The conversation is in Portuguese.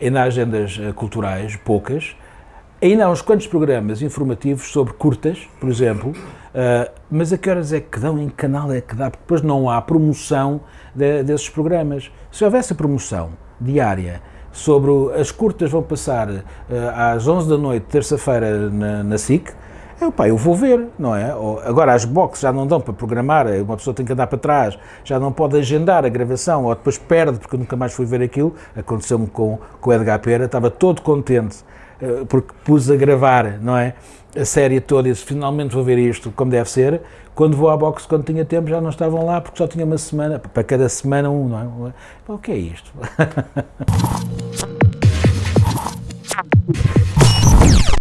ainda há agendas uh, culturais, poucas, ainda há uns quantos programas informativos sobre curtas, por exemplo, uh, mas a que horas é que dão, em que canal é que dá, porque depois não há promoção de, desses programas. Se houvesse a promoção diária sobre as curtas vão passar uh, às 11 da noite, terça-feira, na, na SIC, eu, pá, eu vou ver, não é? Agora as boxes já não dão para programar, uma pessoa tem que andar para trás, já não pode agendar a gravação, ou depois perde, porque nunca mais fui ver aquilo. Aconteceu-me com, com o Edgar Pera, estava todo contente, uh, porque pus a gravar, não é? A série toda e disse, finalmente vou ver isto como deve ser. Quando vou à boxe, quando tinha tempo, já não estavam lá, porque só tinha uma semana, para cada semana um, não é? O que é isto?